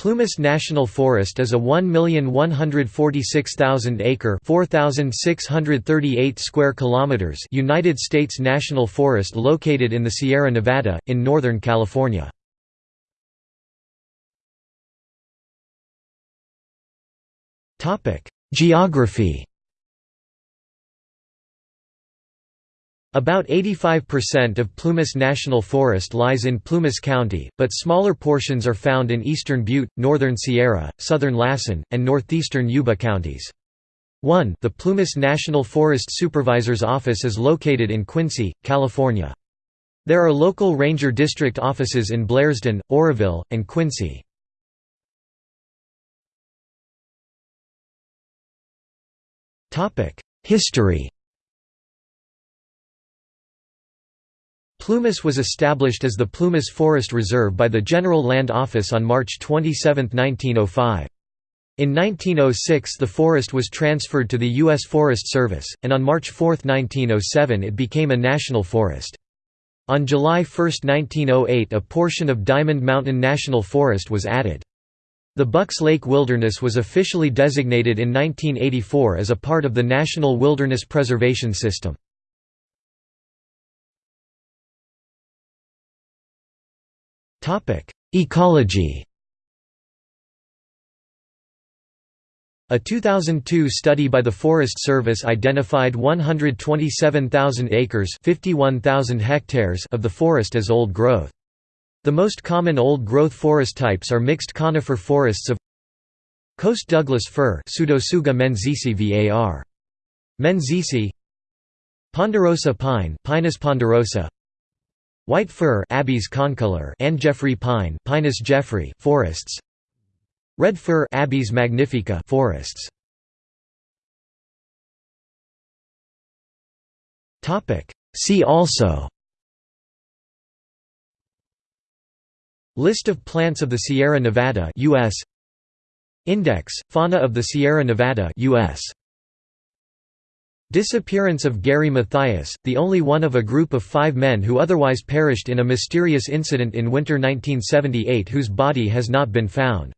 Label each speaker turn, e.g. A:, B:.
A: Plumas National Forest is a 1,146,000 acre (4,638 square kilometers) United States national forest located in the Sierra Nevada in northern California. Geography About 85% of Plumas National Forest lies in Plumas County, but smaller portions are found in eastern Butte, northern Sierra, southern Lassen, and northeastern Yuba counties. 1 The Plumas National Forest Supervisor's Office is located in Quincy, California. There are local ranger district offices in Blairsden, Oroville, and Quincy. History Plumas was established as the Plumas Forest Reserve by the General Land Office on March 27, 1905. In 1906 the forest was transferred to the U.S. Forest Service, and on March 4, 1907 it became a national forest. On July 1, 1908 a portion of Diamond Mountain National Forest was added. The Bucks Lake Wilderness was officially designated in 1984 as a part of the National Wilderness Preservation System. Ecology A 2002 study by the Forest Service identified 127,000 acres 51,000 hectares of the forest as old growth. The most common old-growth forest types are mixed conifer forests of Coast Douglas fir Pseudotsuga menziesii var. Menziesii Ponderosa pine Pinus ponderosa White fir Abies concolor and Jeffrey pine Pinus jeffrey forests. Red fir Abies magnifica forests. Topic. See also. List of plants of the Sierra Nevada US Index fauna of the Sierra Nevada US Disappearance of Gary Mathias, the only one of a group of five men who otherwise perished in a mysterious incident in winter 1978 whose body has not been found.